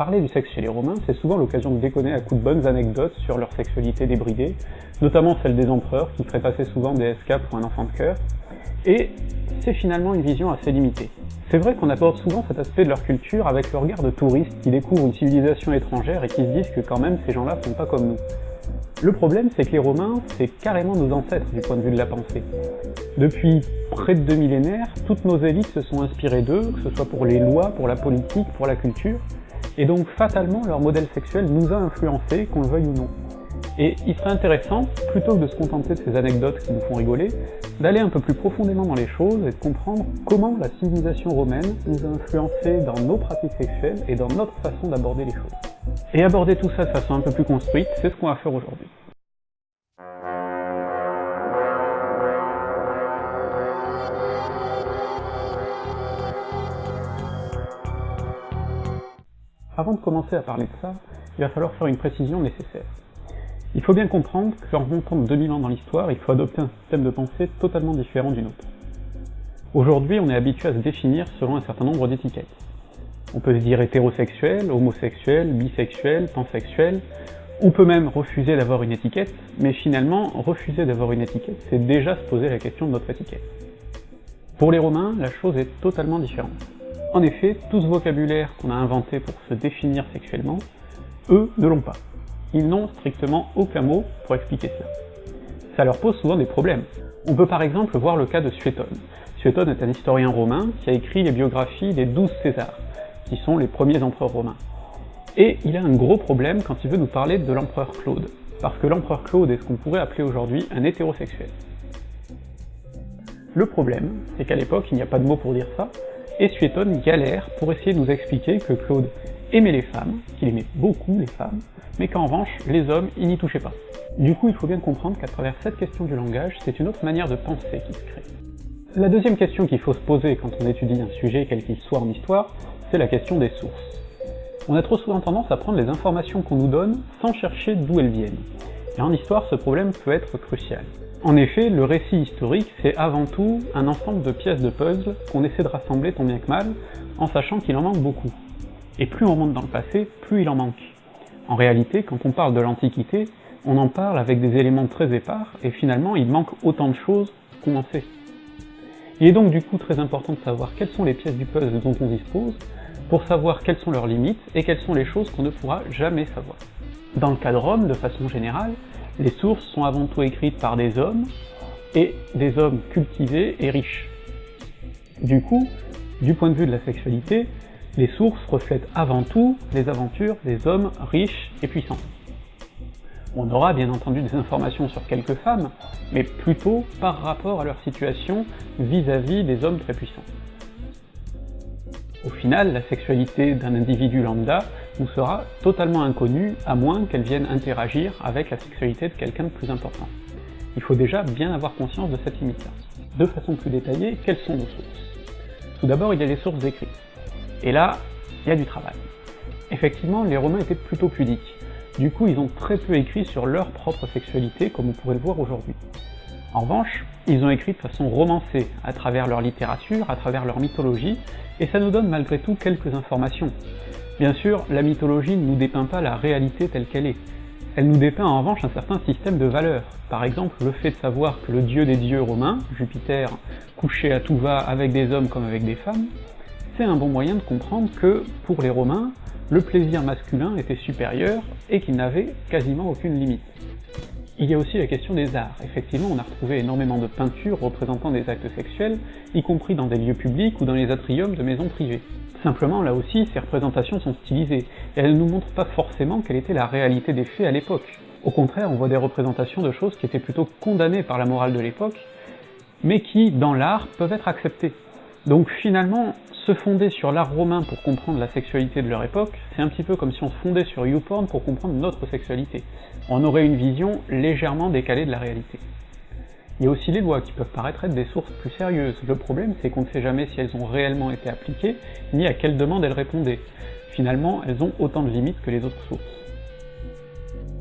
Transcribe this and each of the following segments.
Parler du sexe chez les Romains, c'est souvent l'occasion de déconner à coups de bonnes anecdotes sur leur sexualité débridée, notamment celle des empereurs qui feraient passer souvent des SK pour un enfant de cœur, et c'est finalement une vision assez limitée. C'est vrai qu'on aborde souvent cet aspect de leur culture avec le regard de touristes qui découvrent une civilisation étrangère et qui se disent que quand même ces gens-là sont pas comme nous. Le problème, c'est que les Romains, c'est carrément nos ancêtres du point de vue de la pensée. Depuis près de deux millénaires, toutes nos élites se sont inspirées d'eux, que ce soit pour les lois, pour la politique, pour la culture, et donc fatalement leur modèle sexuel nous a influencés, qu'on le veuille ou non. Et il serait intéressant, plutôt que de se contenter de ces anecdotes qui nous font rigoler, d'aller un peu plus profondément dans les choses et de comprendre comment la civilisation romaine nous a influencés dans nos pratiques sexuelles et dans notre façon d'aborder les choses. Et aborder tout ça de façon un peu plus construite, c'est ce qu'on va faire aujourd'hui. Avant de commencer à parler de ça, il va falloir faire une précision nécessaire. Il faut bien comprendre qu'en remontant de 2000 ans dans l'histoire, il faut adopter un système de pensée totalement différent du nôtre. Aujourd'hui, on est habitué à se définir selon un certain nombre d'étiquettes. On peut se dire hétérosexuel, homosexuel, bisexuel, pansexuel, on peut même refuser d'avoir une étiquette, mais finalement, refuser d'avoir une étiquette, c'est déjà se poser la question de notre étiquette. Pour les Romains, la chose est totalement différente. En effet, tout ce vocabulaire qu'on a inventé pour se définir sexuellement, eux ne l'ont pas. Ils n'ont strictement aucun mot pour expliquer cela. Ça leur pose souvent des problèmes. On peut par exemple voir le cas de Suétone. Suétone est un historien romain qui a écrit les biographies des douze Césars, qui sont les premiers empereurs romains. Et il a un gros problème quand il veut nous parler de l'empereur Claude, parce que l'empereur Claude est ce qu'on pourrait appeler aujourd'hui un hétérosexuel. Le problème, c'est qu'à l'époque, il n'y a pas de mot pour dire ça, et Suétone galère pour essayer de nous expliquer que Claude aimait les femmes, qu'il aimait beaucoup les femmes, mais qu'en revanche, les hommes, ils n'y touchaient pas. Du coup, il faut bien comprendre qu'à travers cette question du langage, c'est une autre manière de penser qui se crée. La deuxième question qu'il faut se poser quand on étudie un sujet, quel qu'il soit en histoire, c'est la question des sources. On a trop souvent tendance à prendre les informations qu'on nous donne sans chercher d'où elles viennent. Et en histoire, ce problème peut être crucial. En effet, le récit historique, c'est avant tout un ensemble de pièces de puzzle qu'on essaie de rassembler tant bien que mal, en sachant qu'il en manque beaucoup. Et plus on remonte dans le passé, plus il en manque. En réalité, quand on parle de l'Antiquité, on en parle avec des éléments très épars, et finalement il manque autant de choses qu'on en sait. Il est donc du coup très important de savoir quelles sont les pièces du puzzle dont on dispose, pour savoir quelles sont leurs limites, et quelles sont les choses qu'on ne pourra jamais savoir. Dans le cas de Rome, de façon générale, les sources sont avant tout écrites par des hommes, et des hommes cultivés et riches. Du coup, du point de vue de la sexualité, les sources reflètent avant tout les aventures des hommes riches et puissants. On aura bien entendu des informations sur quelques femmes, mais plutôt par rapport à leur situation vis-à-vis -vis des hommes très puissants. Au final, la sexualité d'un individu lambda sera totalement inconnue, à moins qu'elle vienne interagir avec la sexualité de quelqu'un de plus important. Il faut déjà bien avoir conscience de cette limite-là. De façon plus détaillée, quelles sont nos sources? Tout d'abord, il y a les sources écrites. Et là, il y a du travail. Effectivement, les Romains étaient plutôt pudiques. Du coup, ils ont très peu écrit sur leur propre sexualité, comme on pourrait le voir aujourd'hui. En revanche, ils ont écrit de façon romancée, à travers leur littérature, à travers leur mythologie, et ça nous donne malgré tout quelques informations. Bien sûr, la mythologie ne nous dépeint pas la réalité telle qu'elle est. Elle nous dépeint en revanche un certain système de valeurs. Par exemple, le fait de savoir que le dieu des dieux romains, Jupiter, couchait à tout va avec des hommes comme avec des femmes, c'est un bon moyen de comprendre que, pour les Romains, le plaisir masculin était supérieur et qu'il n'avait quasiment aucune limite. Il y a aussi la question des arts. Effectivement, on a retrouvé énormément de peintures représentant des actes sexuels, y compris dans des lieux publics ou dans les atriums de maisons privées. Simplement, là aussi, ces représentations sont stylisées, et elles ne nous montrent pas forcément quelle était la réalité des faits à l'époque. Au contraire, on voit des représentations de choses qui étaient plutôt condamnées par la morale de l'époque, mais qui, dans l'art, peuvent être acceptées. Donc finalement, se fonder sur l'art romain pour comprendre la sexualité de leur époque, c'est un petit peu comme si on se fondait sur YouPorn pour comprendre notre sexualité. On aurait une vision légèrement décalée de la réalité. Il y a aussi les lois qui peuvent paraître être des sources plus sérieuses. Le problème, c'est qu'on ne sait jamais si elles ont réellement été appliquées, ni à quelle demande elles répondaient. Finalement, elles ont autant de limites que les autres sources.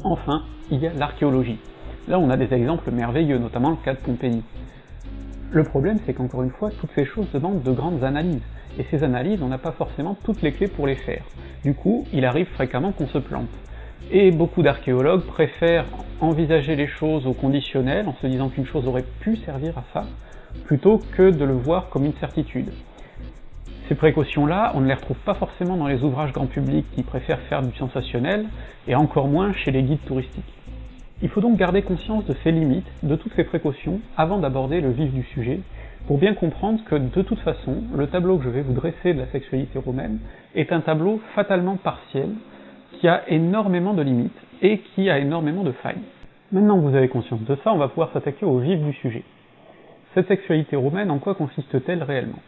Enfin, il y a l'archéologie. Là, on a des exemples merveilleux, notamment le cas de Pompéi. Le problème, c'est qu'encore une fois, toutes ces choses demandent de grandes analyses, et ces analyses, on n'a pas forcément toutes les clés pour les faire. Du coup, il arrive fréquemment qu'on se plante. Et beaucoup d'archéologues préfèrent envisager les choses au conditionnel, en se disant qu'une chose aurait pu servir à ça, plutôt que de le voir comme une certitude. Ces précautions-là, on ne les retrouve pas forcément dans les ouvrages grand public qui préfèrent faire du sensationnel, et encore moins chez les guides touristiques. Il faut donc garder conscience de ces limites, de toutes ces précautions, avant d'aborder le vif du sujet, pour bien comprendre que de toute façon, le tableau que je vais vous dresser de la sexualité romaine est un tableau fatalement partiel, qui a énormément de limites, et qui a énormément de failles. Maintenant que vous avez conscience de ça, on va pouvoir s'attaquer au vif du sujet. Cette sexualité romaine, en quoi consiste-t-elle réellement?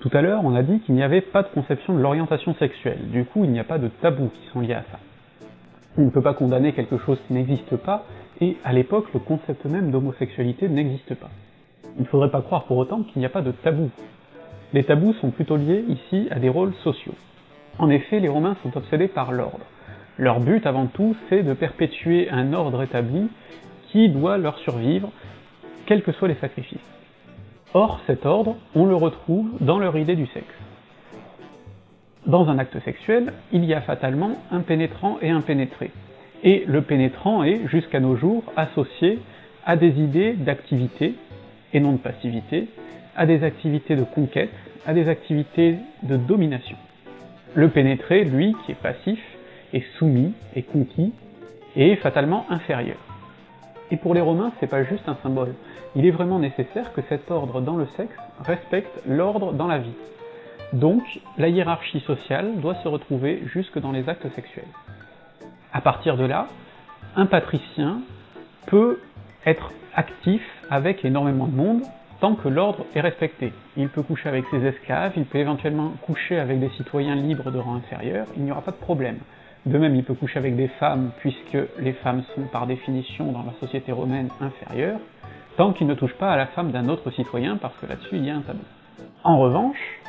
Tout à l'heure, on a dit qu'il n'y avait pas de conception de l'orientation sexuelle, du coup il n'y a pas de tabous qui sont liés à ça. On ne peut pas condamner quelque chose qui n'existe pas, et à l'époque, le concept même d'homosexualité n'existe pas. Il ne faudrait pas croire pour autant qu'il n'y a pas de tabous. Les tabous sont plutôt liés ici à des rôles sociaux. En effet, les Romains sont obsédés par l'ordre. Leur but avant tout, c'est de perpétuer un ordre établi qui doit leur survivre, quels que soient les sacrifices. Or, cet ordre, on le retrouve dans leur idée du sexe. Dans un acte sexuel, il y a fatalement un pénétrant et un pénétré. Et le pénétrant est, jusqu'à nos jours, associé à des idées d'activité, et non de passivité, à des activités de conquête, à des activités de domination. Le pénétré, lui, qui est passif, est soumis, est conquis, est fatalement inférieur. Et pour les Romains, c'est pas juste un symbole. Il est vraiment nécessaire que cet ordre dans le sexe respecte l'ordre dans la vie. Donc, la hiérarchie sociale doit se retrouver jusque dans les actes sexuels. À partir de là, un patricien peut être actif avec énormément de monde tant que l'ordre est respecté. Il peut coucher avec ses esclaves, il peut éventuellement coucher avec des citoyens libres de rang inférieur, il n'y aura pas de problème. De même, il peut coucher avec des femmes, puisque les femmes sont par définition dans la société romaine inférieures, tant qu'il ne touche pas à la femme d'un autre citoyen, parce que là-dessus il y a un tabou. En revanche,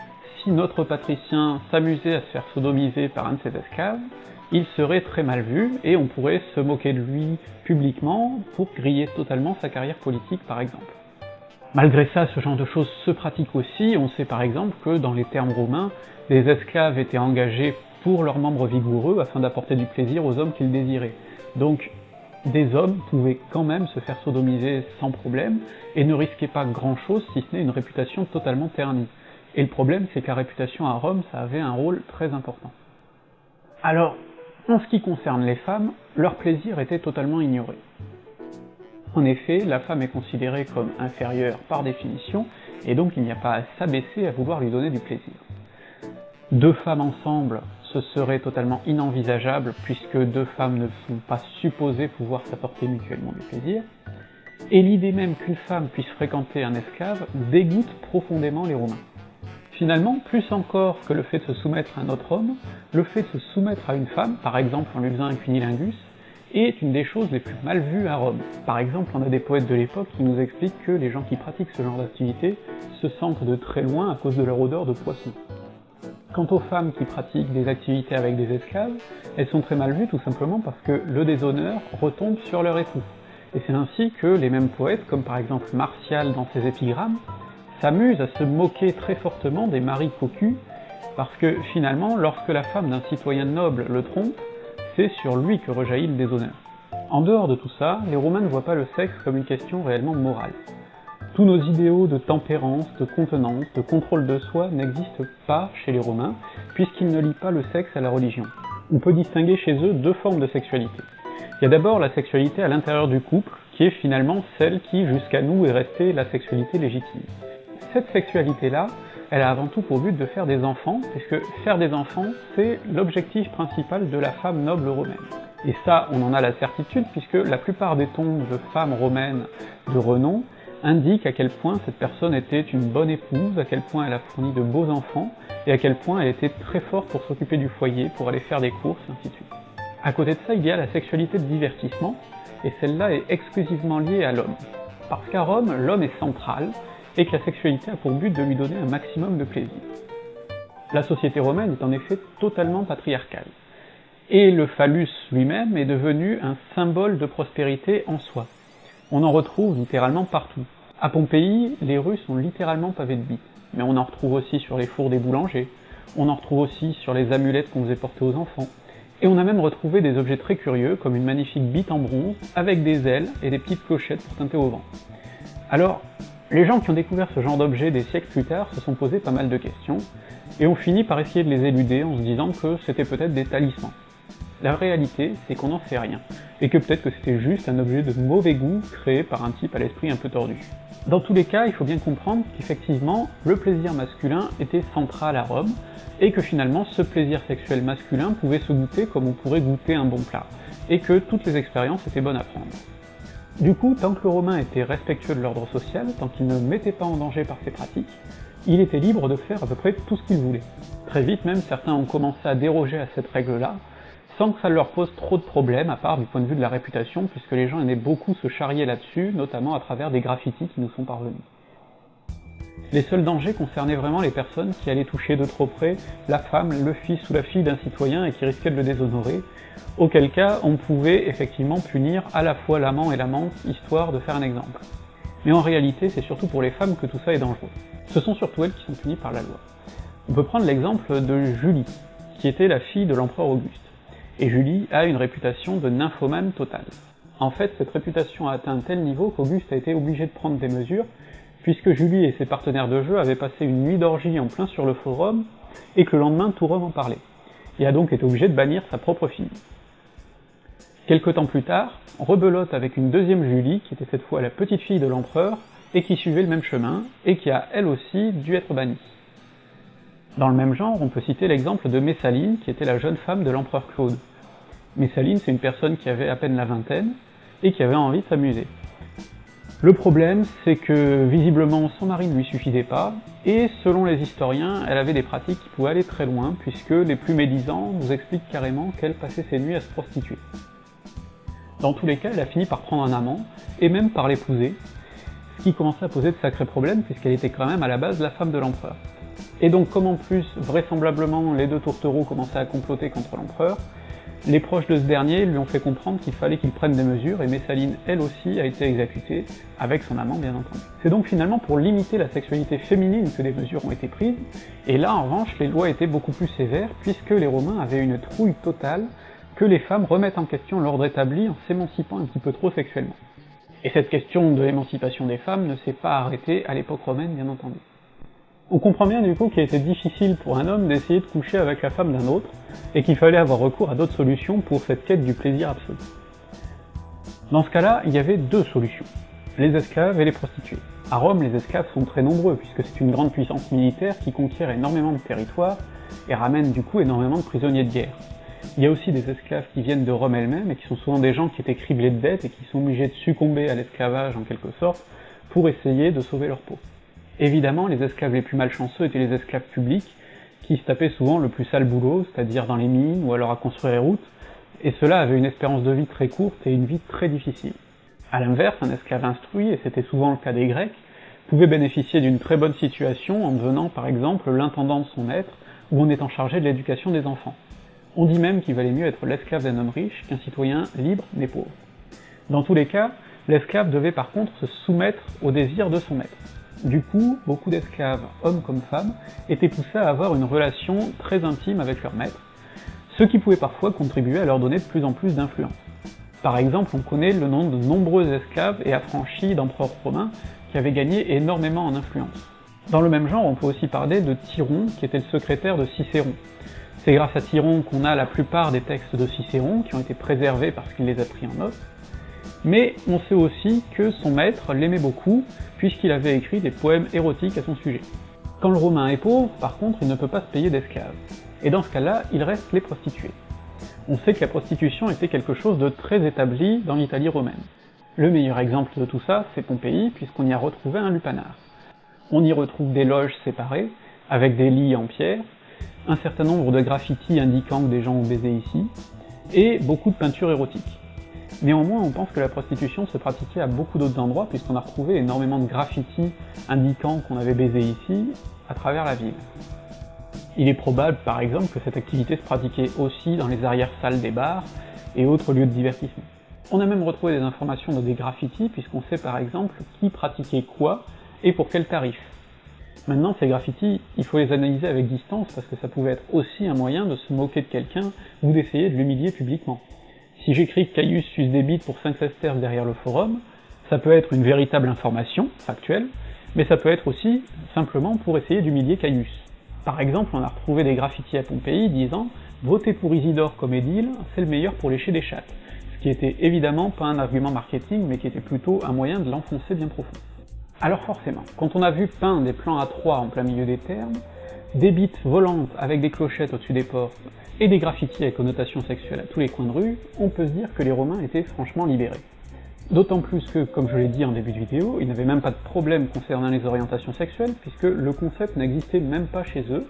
si notre patricien s'amusait à se faire sodomiser par un de ses esclaves, il serait très mal vu, et on pourrait se moquer de lui publiquement pour griller totalement sa carrière politique par exemple. Malgré ça, ce genre de choses se pratique aussi, on sait par exemple que dans les termes romains, les esclaves étaient engagés pour leurs membres vigoureux afin d'apporter du plaisir aux hommes qu'ils désiraient. Donc des hommes pouvaient quand même se faire sodomiser sans problème, et ne risquaient pas grand chose si ce n'est une réputation totalement ternie. Et le problème, c'est que la réputation à Rome, ça avait un rôle très important. Alors, en ce qui concerne les femmes, leur plaisir était totalement ignoré. En effet, la femme est considérée comme inférieure par définition, et donc il n'y a pas à s'abaisser à vouloir lui donner du plaisir. Deux femmes ensemble, ce serait totalement inenvisageable, puisque deux femmes ne sont pas supposées pouvoir s'apporter mutuellement du plaisir, et l'idée même qu'une femme puisse fréquenter un esclave dégoûte profondément les Romains. Finalement, plus encore que le fait de se soumettre à un autre homme, le fait de se soumettre à une femme, par exemple en lui faisant un cunilingus, est une des choses les plus mal vues à Rome. Par exemple, on a des poètes de l'époque qui nous expliquent que les gens qui pratiquent ce genre d'activité se sentent de très loin à cause de leur odeur de poisson. Quant aux femmes qui pratiquent des activités avec des esclaves, elles sont très mal vues tout simplement parce que le déshonneur retombe sur leur époux. Et c'est ainsi que les mêmes poètes, comme par exemple Martial dans ses épigrammes, s'amuse à se moquer très fortement des maris cocus, parce que finalement, lorsque la femme d'un citoyen noble le trompe, c'est sur lui que rejaillit le déshonneur. En dehors de tout ça, les Romains ne voient pas le sexe comme une question réellement morale. Tous nos idéaux de tempérance, de contenance, de contrôle de soi n'existent pas chez les Romains, puisqu'ils ne lient pas le sexe à la religion. On peut distinguer chez eux deux formes de sexualité. Il y a d'abord la sexualité à l'intérieur du couple, qui est finalement celle qui, jusqu'à nous, est restée la sexualité légitime cette sexualité-là, elle a avant tout pour but de faire des enfants, puisque faire des enfants, c'est l'objectif principal de la femme noble romaine. Et ça, on en a la certitude, puisque la plupart des tombes de femmes romaines de renom indiquent à quel point cette personne était une bonne épouse, à quel point elle a fourni de beaux enfants, et à quel point elle était très forte pour s'occuper du foyer, pour aller faire des courses, ainsi de suite. À côté de ça, il y a la sexualité de divertissement, et celle-là est exclusivement liée à l'homme. Parce qu'à Rome, l'homme est central, et que la sexualité a pour but de lui donner un maximum de plaisir. La société romaine est en effet totalement patriarcale, et le phallus lui-même est devenu un symbole de prospérité en soi. On en retrouve littéralement partout. À Pompéi, les rues sont littéralement pavées de bites, mais on en retrouve aussi sur les fours des boulangers, on en retrouve aussi sur les amulettes qu'on faisait porter aux enfants, et on a même retrouvé des objets très curieux, comme une magnifique bite en bronze, avec des ailes et des petites clochettes pour teinter au vent. Alors, les gens qui ont découvert ce genre d'objets des siècles plus tard se sont posés pas mal de questions, et ont fini par essayer de les éluder en se disant que c'était peut-être des talismans. La réalité, c'est qu'on n'en sait rien, et que peut-être que c'était juste un objet de mauvais goût créé par un type à l'esprit un peu tordu. Dans tous les cas, il faut bien comprendre qu'effectivement, le plaisir masculin était central à Rome, et que finalement ce plaisir sexuel masculin pouvait se goûter comme on pourrait goûter un bon plat, et que toutes les expériences étaient bonnes à prendre. Du coup, tant que le Romain était respectueux de l'ordre social, tant qu'il ne mettait pas en danger par ses pratiques, il était libre de faire à peu près tout ce qu'il voulait. Très vite même, certains ont commencé à déroger à cette règle-là, sans que ça leur pose trop de problèmes, à part du point de vue de la réputation, puisque les gens aimaient beaucoup se charrier là-dessus, notamment à travers des graffitis qui nous sont parvenus. Les seuls dangers concernaient vraiment les personnes qui allaient toucher de trop près la femme, le fils ou la fille d'un citoyen et qui risquaient de le déshonorer, auquel cas on pouvait effectivement punir à la fois l'amant et l'amante, histoire de faire un exemple. Mais en réalité, c'est surtout pour les femmes que tout ça est dangereux. Ce sont surtout elles qui sont punies par la loi. On peut prendre l'exemple de Julie, qui était la fille de l'empereur Auguste et Julie a une réputation de nymphomane totale. En fait, cette réputation a atteint un tel niveau qu'Auguste a été obligé de prendre des mesures, puisque Julie et ses partenaires de jeu avaient passé une nuit d'orgie en plein sur le forum, et que le lendemain tout Rome en parlait, et a donc été obligé de bannir sa propre fille. Quelque temps plus tard, rebelote avec une deuxième Julie, qui était cette fois la petite fille de l'empereur, et qui suivait le même chemin, et qui a elle aussi dû être bannie. Dans le même genre, on peut citer l'exemple de Messaline, qui était la jeune femme de l'empereur Claude. Messaline, c'est une personne qui avait à peine la vingtaine, et qui avait envie de s'amuser. Le problème, c'est que visiblement son mari ne lui suffisait pas, et selon les historiens, elle avait des pratiques qui pouvaient aller très loin, puisque les plus médisants nous expliquent carrément qu'elle passait ses nuits à se prostituer. Dans tous les cas, elle a fini par prendre un amant, et même par l'épouser, ce qui commençait à poser de sacrés problèmes, puisqu'elle était quand même à la base la femme de l'empereur. Et donc comme en plus, vraisemblablement, les deux tourtereaux commençaient à comploter contre l'empereur, les proches de ce dernier lui ont fait comprendre qu'il fallait qu'il prenne des mesures, et Messaline, elle aussi, a été exécutée, avec son amant bien entendu. C'est donc finalement pour limiter la sexualité féminine que des mesures ont été prises, et là en revanche les lois étaient beaucoup plus sévères, puisque les Romains avaient une trouille totale que les femmes remettent en question l'ordre établi en s'émancipant un petit peu trop sexuellement. Et cette question de l'émancipation des femmes ne s'est pas arrêtée à l'époque romaine bien entendu. On comprend bien du coup qu'il était difficile pour un homme d'essayer de coucher avec la femme d'un autre, et qu'il fallait avoir recours à d'autres solutions pour cette quête du plaisir absolu. Dans ce cas-là, il y avait deux solutions, les esclaves et les prostituées. À Rome, les esclaves sont très nombreux, puisque c'est une grande puissance militaire qui conquiert énormément de territoires, et ramène du coup énormément de prisonniers de guerre. Il y a aussi des esclaves qui viennent de Rome elle-même, et qui sont souvent des gens qui étaient criblés de dettes et qui sont obligés de succomber à l'esclavage en quelque sorte, pour essayer de sauver leur peau. Évidemment, les esclaves les plus malchanceux étaient les esclaves publics, qui se tapaient souvent le plus sale boulot, c'est-à-dire dans les mines ou alors à construire les routes, et cela avait une espérance de vie très courte et une vie très difficile. A l'inverse, un esclave instruit, et c'était souvent le cas des Grecs, pouvait bénéficier d'une très bonne situation en devenant par exemple l'intendant de son maître ou en étant chargé de l'éducation des enfants. On dit même qu'il valait mieux être l'esclave d'un homme riche qu'un citoyen libre mais pauvre. Dans tous les cas, l'esclave devait par contre se soumettre aux désirs de son maître. Du coup, beaucoup d'esclaves, hommes comme femmes, étaient poussés à avoir une relation très intime avec leur maître, ce qui pouvait parfois contribuer à leur donner de plus en plus d'influence. Par exemple, on connaît le nom de nombreux esclaves et affranchis d'empereurs romains qui avaient gagné énormément en influence. Dans le même genre, on peut aussi parler de Tyron, qui était le secrétaire de Cicéron. C'est grâce à Tyron qu'on a la plupart des textes de Cicéron, qui ont été préservés parce qu'il les a pris en note, mais on sait aussi que son maître l'aimait beaucoup, puisqu'il avait écrit des poèmes érotiques à son sujet. Quand le Romain est pauvre, par contre, il ne peut pas se payer d'esclaves. Et dans ce cas-là, il reste les prostituées. On sait que la prostitution était quelque chose de très établi dans l'Italie romaine. Le meilleur exemple de tout ça, c'est Pompéi, puisqu'on y a retrouvé un lupanar. On y retrouve des loges séparées, avec des lits en pierre, un certain nombre de graffitis indiquant que des gens ont baisé ici, et beaucoup de peintures érotiques. Néanmoins, on pense que la prostitution se pratiquait à beaucoup d'autres endroits, puisqu'on a retrouvé énormément de graffitis indiquant qu'on avait baisé ici, à travers la ville. Il est probable, par exemple, que cette activité se pratiquait aussi dans les arrière-salles des bars et autres lieux de divertissement. On a même retrouvé des informations dans des graffitis, puisqu'on sait par exemple qui pratiquait quoi et pour quel tarif. Maintenant, ces graffitis, il faut les analyser avec distance parce que ça pouvait être aussi un moyen de se moquer de quelqu'un ou d'essayer de l'humilier publiquement. Si j'écris Caius sus débite pour 5 sesterces derrière le forum, ça peut être une véritable information, factuelle, mais ça peut être aussi simplement pour essayer d'humilier Caius. Par exemple, on a retrouvé des graffitis à Pompéi disant « Votez pour Isidore comme édile, c'est le meilleur pour lécher des chattes », ce qui était évidemment pas un argument marketing, mais qui était plutôt un moyen de l'enfoncer bien profond. Alors forcément, quand on a vu peindre des plans à 3 en plein milieu des termes, des bites volantes avec des clochettes au-dessus des portes, et des graffitis avec connotation sexuelle à tous les coins de rue, on peut se dire que les Romains étaient franchement libérés. D'autant plus que, comme je l'ai dit en début de vidéo, ils n'avaient même pas de problème concernant les orientations sexuelles, puisque le concept n'existait même pas chez eux,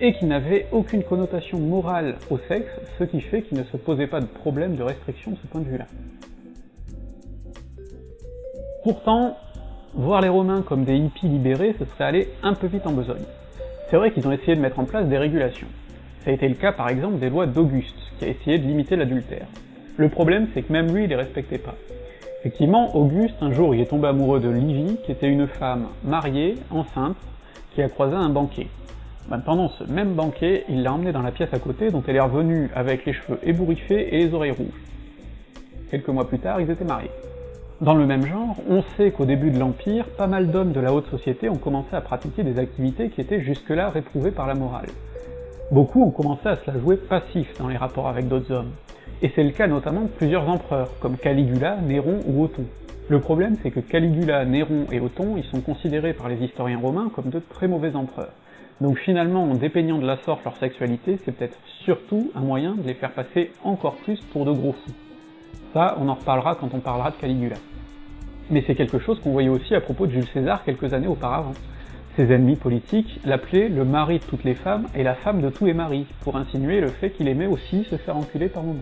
et qu'ils n'avaient aucune connotation morale au sexe, ce qui fait qu'ils ne se posaient pas de problème de restriction de ce point de vue-là. Pourtant, Voir les Romains comme des hippies libérés, ce serait aller un peu vite en besogne. C'est vrai qu'ils ont essayé de mettre en place des régulations. Ça a été le cas par exemple des lois d'Auguste, qui a essayé de limiter l'adultère. Le problème c'est que même lui il les respectait pas. Effectivement, Auguste, un jour, il est tombé amoureux de Livie, qui était une femme mariée, enceinte, qui a croisé un banquet. Ben, pendant ce même banquet, il l'a emmenée dans la pièce à côté, dont elle est revenue avec les cheveux ébouriffés et les oreilles rouges. Quelques mois plus tard, ils étaient mariés. Dans le même genre, on sait qu'au début de l'Empire, pas mal d'hommes de la haute société ont commencé à pratiquer des activités qui étaient jusque-là réprouvées par la morale. Beaucoup ont commencé à se la jouer passif dans les rapports avec d'autres hommes, et c'est le cas notamment de plusieurs empereurs, comme Caligula, Néron ou Othon. Le problème c'est que Caligula, Néron et Othon, ils sont considérés par les historiens romains comme de très mauvais empereurs. Donc finalement, en dépeignant de la sorte leur sexualité, c'est peut-être surtout un moyen de les faire passer encore plus pour de gros fous. Ça, on en reparlera quand on parlera de Caligula. Mais c'est quelque chose qu'on voyait aussi à propos de Jules César quelques années auparavant. Ses ennemis politiques l'appelaient le mari de toutes les femmes et la femme de tous les maris, pour insinuer le fait qu'il aimait aussi se faire enculer par moments.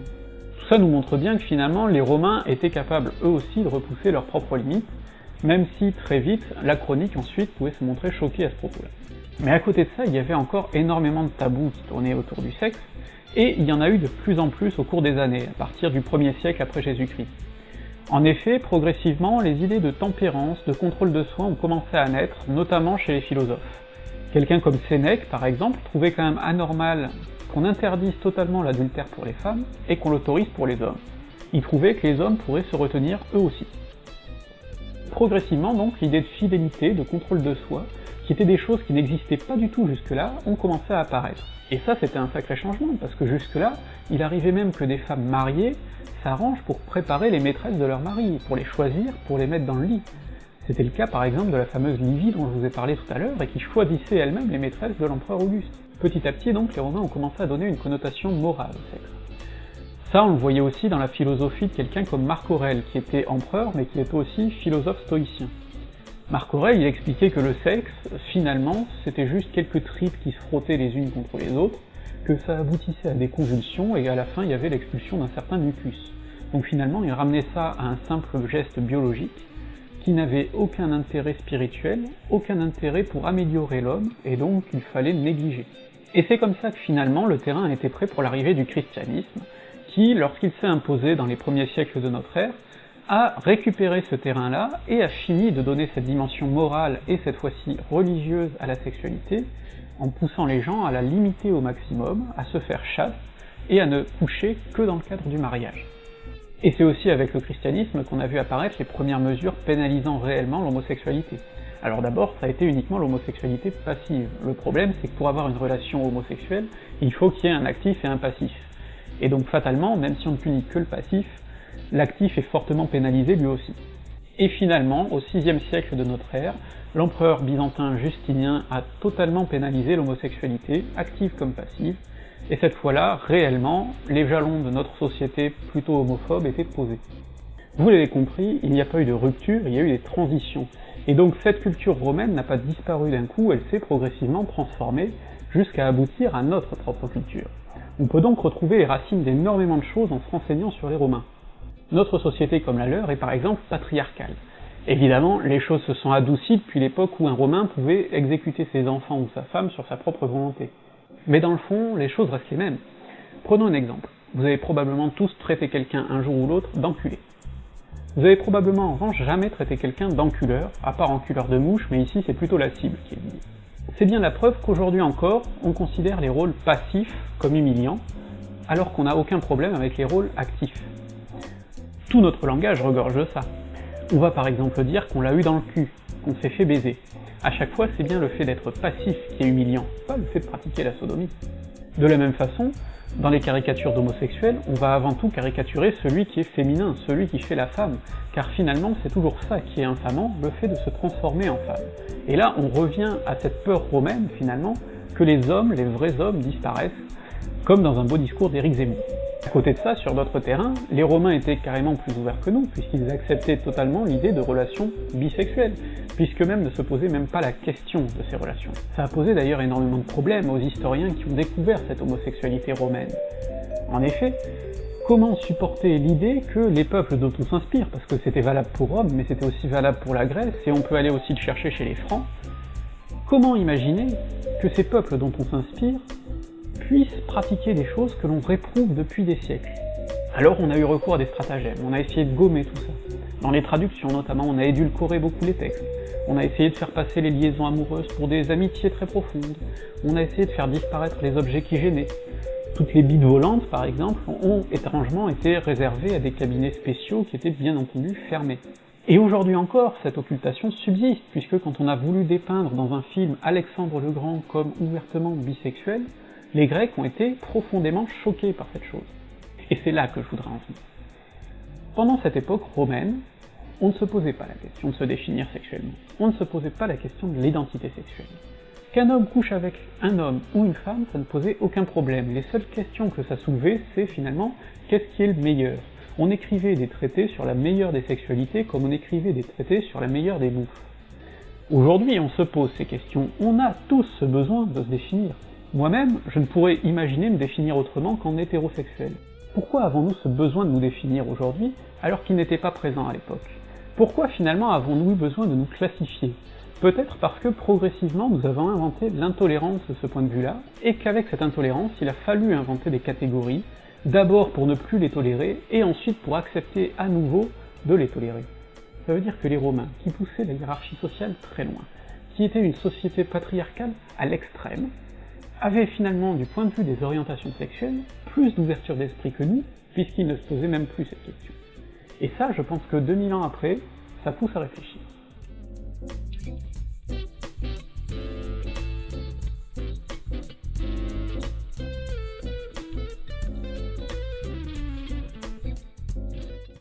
Tout ça nous montre bien que finalement les Romains étaient capables eux aussi de repousser leurs propres limites, même si très vite la chronique ensuite pouvait se montrer choquée à ce propos-là. Mais à côté de ça, il y avait encore énormément de tabous qui tournaient autour du sexe, et il y en a eu de plus en plus au cours des années, à partir du 1er siècle après Jésus-Christ. En effet, progressivement, les idées de tempérance, de contrôle de soi ont commencé à naître, notamment chez les philosophes. Quelqu'un comme Sénèque, par exemple, trouvait quand même anormal qu'on interdise totalement l'adultère pour les femmes et qu'on l'autorise pour les hommes. Il trouvait que les hommes pourraient se retenir eux aussi. Progressivement donc, l'idée de fidélité, de contrôle de soi, qui étaient des choses qui n'existaient pas du tout jusque-là, ont commencé à apparaître. Et ça, c'était un sacré changement, parce que jusque-là, il arrivait même que des femmes mariées s'arrangent pour préparer les maîtresses de leur mari, pour les choisir, pour les mettre dans le lit. C'était le cas par exemple de la fameuse Livie dont je vous ai parlé tout à l'heure, et qui choisissait elle-même les maîtresses de l'empereur Auguste. Petit à petit donc, les Romains ont commencé à donner une connotation morale au sexe. Ça, on le voyait aussi dans la philosophie de quelqu'un comme Marc Aurèle, qui était empereur, mais qui était aussi philosophe stoïcien. Marc Aurèle, il expliquait que le sexe, finalement, c'était juste quelques tripes qui se frottaient les unes contre les autres, que ça aboutissait à des convulsions, et à la fin il y avait l'expulsion d'un certain mucus. Donc finalement, il ramenait ça à un simple geste biologique, qui n'avait aucun intérêt spirituel, aucun intérêt pour améliorer l'homme, et donc il fallait négliger. Et c'est comme ça que finalement le terrain était prêt pour l'arrivée du christianisme, qui, lorsqu'il s'est imposé dans les premiers siècles de notre ère, a récupéré ce terrain-là et a fini de donner cette dimension morale et cette fois-ci religieuse à la sexualité, en poussant les gens à la limiter au maximum, à se faire chasse, et à ne coucher que dans le cadre du mariage. Et c'est aussi avec le christianisme qu'on a vu apparaître les premières mesures pénalisant réellement l'homosexualité. Alors d'abord, ça a été uniquement l'homosexualité passive. Le problème, c'est que pour avoir une relation homosexuelle, il faut qu'il y ait un actif et un passif. Et donc fatalement, même si on ne punit que le passif, l'actif est fortement pénalisé lui aussi. Et finalement, au VIe siècle de notre ère, l'empereur byzantin Justinien a totalement pénalisé l'homosexualité, active comme passive, et cette fois-là, réellement, les jalons de notre société plutôt homophobe étaient posés. Vous l'avez compris, il n'y a pas eu de rupture, il y a eu des transitions. Et donc cette culture romaine n'a pas disparu d'un coup, elle s'est progressivement transformée jusqu'à aboutir à notre propre culture. On peut donc retrouver les racines d'énormément de choses en se renseignant sur les Romains. Notre société comme la leur est par exemple patriarcale. Évidemment, les choses se sont adoucies depuis l'époque où un Romain pouvait exécuter ses enfants ou sa femme sur sa propre volonté. Mais dans le fond, les choses restent les mêmes. Prenons un exemple. Vous avez probablement tous traité quelqu'un un jour ou l'autre d'enculé. Vous avez probablement en revanche jamais traité quelqu'un d'enculeur, à part enculeur de mouche, mais ici c'est plutôt la cible qui est visée. C'est bien la preuve qu'aujourd'hui encore, on considère les rôles passifs comme humiliants, alors qu'on n'a aucun problème avec les rôles actifs. Tout notre langage regorge de ça. On va par exemple dire qu'on l'a eu dans le cul, qu'on s'est fait baiser. À chaque fois, c'est bien le fait d'être passif qui est humiliant, pas le fait de pratiquer la sodomie. De la même façon, dans les caricatures d'homosexuels, on va avant tout caricaturer celui qui est féminin, celui qui fait la femme, car finalement c'est toujours ça qui est infamant, le fait de se transformer en femme. Et là on revient à cette peur romaine finalement, que les hommes, les vrais hommes, disparaissent, comme dans un beau discours d'Éric Zemmour. À côté de ça, sur d'autres terrains, les Romains étaient carrément plus ouverts que nous, puisqu'ils acceptaient totalement l'idée de relations bisexuelles, puisque même ne se posaient même pas la question de ces relations. Ça a posé d'ailleurs énormément de problèmes aux historiens qui ont découvert cette homosexualité romaine. En effet, comment supporter l'idée que les peuples dont on s'inspire, parce que c'était valable pour Rome, mais c'était aussi valable pour la Grèce, et on peut aller aussi le chercher chez les Francs, comment imaginer que ces peuples dont on s'inspire puissent pratiquer des choses que l'on réprouve depuis des siècles. Alors on a eu recours à des stratagèmes, on a essayé de gommer tout ça. Dans les traductions notamment, on a édulcoré beaucoup les textes, on a essayé de faire passer les liaisons amoureuses pour des amitiés très profondes, on a essayé de faire disparaître les objets qui gênaient. Toutes les bites volantes, par exemple, ont étrangement été réservées à des cabinets spéciaux qui étaient bien entendu fermés. Et aujourd'hui encore, cette occultation subsiste, puisque quand on a voulu dépeindre dans un film Alexandre le Grand comme ouvertement bisexuel, les Grecs ont été profondément choqués par cette chose. Et c'est là que je voudrais en venir. Pendant cette époque romaine, on ne se posait pas la question de se définir sexuellement. On ne se posait pas la question de l'identité sexuelle. Qu'un homme couche avec un homme ou une femme, ça ne posait aucun problème. Les seules questions que ça soulevait, c'est finalement qu'est-ce qui est le meilleur? On écrivait des traités sur la meilleure des sexualités comme on écrivait des traités sur la meilleure des bouffes. Aujourd'hui, on se pose ces questions, on a tous ce besoin de se définir. Moi-même, je ne pourrais imaginer me définir autrement qu'en hétérosexuel. Pourquoi avons-nous ce besoin de nous définir aujourd'hui, alors qu'il n'était pas présent à l'époque? Pourquoi finalement avons-nous eu besoin de nous classifier? Peut-être parce que progressivement nous avons inventé l'intolérance de ce point de vue-là, et qu'avec cette intolérance, il a fallu inventer des catégories, d'abord pour ne plus les tolérer, et ensuite pour accepter à nouveau de les tolérer. Ça veut dire que les Romains, qui poussaient la hiérarchie sociale très loin, qui étaient une société patriarcale à l'extrême, avait finalement, du point de vue des orientations sexuelles, plus d'ouverture d'esprit que nous, puisqu'ils ne se posaient même plus cette question. Et ça, je pense que 2000 ans après, ça pousse à réfléchir.